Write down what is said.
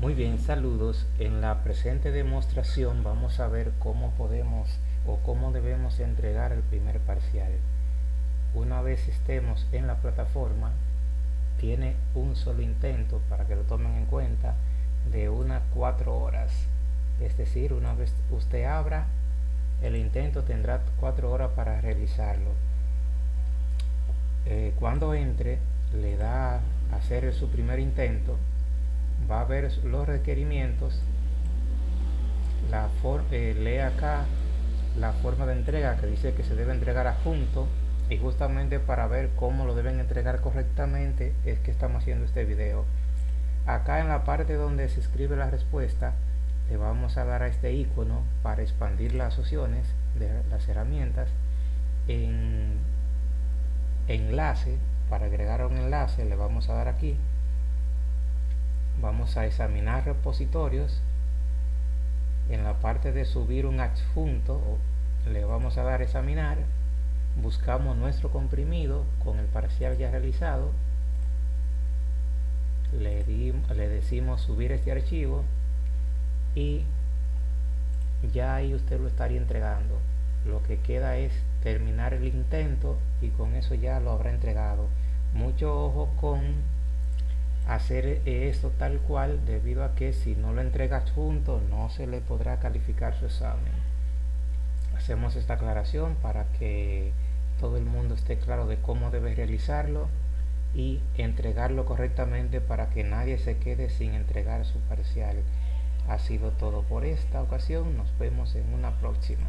Muy bien, saludos. En la presente demostración vamos a ver cómo podemos o cómo debemos entregar el primer parcial. Una vez estemos en la plataforma, tiene un solo intento para que lo tomen en cuenta de unas cuatro horas. Es decir, una vez usted abra el intento tendrá cuatro horas para realizarlo. Eh, cuando entre, le da a hacer su primer intento va a ver los requerimientos la eh, lee acá la forma de entrega que dice que se debe entregar adjunto y justamente para ver cómo lo deben entregar correctamente es que estamos haciendo este video. Acá en la parte donde se escribe la respuesta le vamos a dar a este icono para expandir las opciones de las herramientas en enlace para agregar un enlace le vamos a dar aquí a examinar repositorios. En la parte de subir un adjunto le vamos a dar examinar. Buscamos nuestro comprimido con el parcial ya realizado. Le, le decimos subir este archivo y ya ahí usted lo estaría entregando. Lo que queda es terminar el intento y con eso ya lo habrá entregado. Mucho ojo con hacer esto tal cual debido a que si no lo entregas junto no se le podrá calificar su examen. Hacemos esta aclaración para que todo el mundo esté claro de cómo debe realizarlo y entregarlo correctamente para que nadie se quede sin entregar su parcial. Ha sido todo por esta ocasión. Nos vemos en una próxima